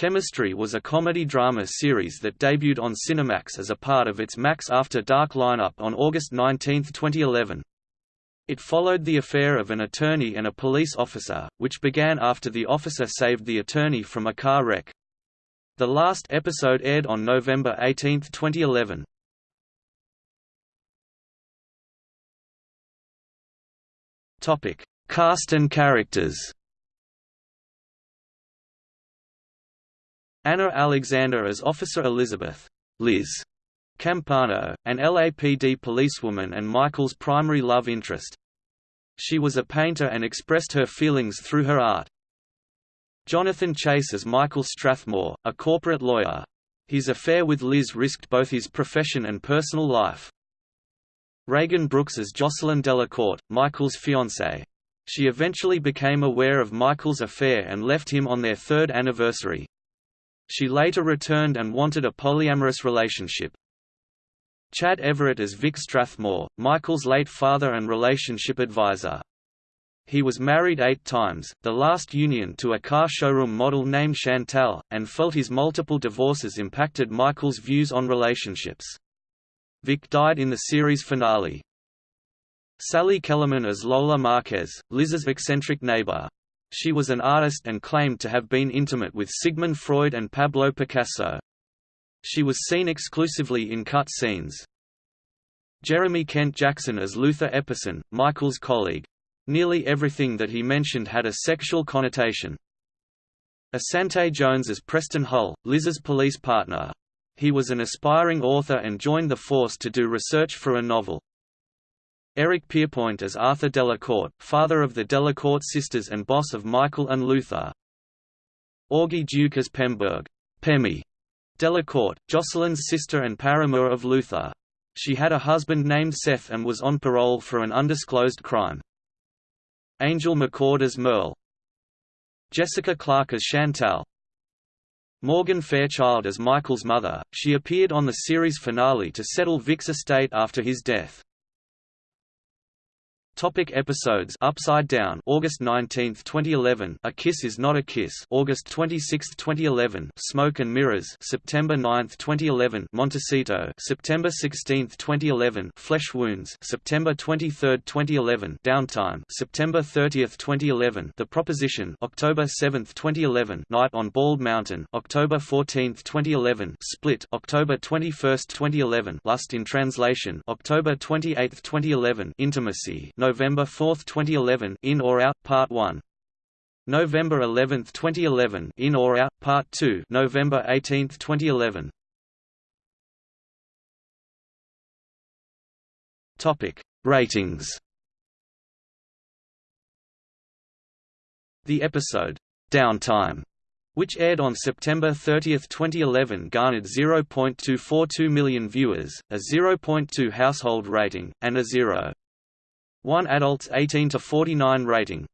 Chemistry was a comedy-drama series that debuted on Cinemax as a part of its Max After Dark lineup on August 19, 2011. It followed the affair of an attorney and a police officer, which began after the officer saved the attorney from a car wreck. The last episode aired on November 18, 2011. Topic: Cast and characters. Anna Alexander as Officer Elizabeth Liz Campano, an LAPD policewoman and Michael's primary love interest. She was a painter and expressed her feelings through her art. Jonathan Chase as Michael Strathmore, a corporate lawyer. His affair with Liz risked both his profession and personal life. Reagan Brooks as Jocelyn Delacourt, Michael's fiancée. She eventually became aware of Michael's affair and left him on their third anniversary. She later returned and wanted a polyamorous relationship. Chad Everett as Vic Strathmore, Michael's late father and relationship advisor. He was married eight times, the last union to a car showroom model named Chantal, and felt his multiple divorces impacted Michael's views on relationships. Vic died in the series finale. Sally Kellerman as Lola Marquez, Liz's eccentric neighbor. She was an artist and claimed to have been intimate with Sigmund Freud and Pablo Picasso. She was seen exclusively in cut scenes. Jeremy Kent Jackson as Luther Epperson, Michael's colleague. Nearly everything that he mentioned had a sexual connotation. Asante Jones as Preston Hull, Liz's police partner. He was an aspiring author and joined the force to do research for a novel. Eric Pierpoint as Arthur Delacourt, father of the Delacourt sisters and boss of Michael and Luther. Augie Duke as Pemberg Pemmy Delacourt, Jocelyn's sister and paramour of Luther. She had a husband named Seth and was on parole for an undisclosed crime. Angel McCord as Merle. Jessica Clark as Chantal. Morgan Fairchild as Michael's mother, she appeared on the series finale to settle Vic's estate after his death. Topic episodes Upside Down August 19, 2011 A Kiss Is Not a Kiss August 26, 2011 Smoke and Mirrors September 9, 2011 Montecito September 16, 2011 Flesh Wounds September 23, 2011 Downtime September 30, 2011 The Proposition October 7, 2011 Night on Bald Mountain October 14, 2011 Split October 21, 2011 Lust in Translation October 28, 2011 Intimacy November 4, 2011 In or Out, Part 1. November 11, 2011 In or Out, Part 2 November 18, 2011 Topic. Ratings The episode, "'Downtime' which aired on September 30, 2011 garnered 0.242 million viewers, a 0.2 household rating, and a 0. 1 adults 18 to 49 rating.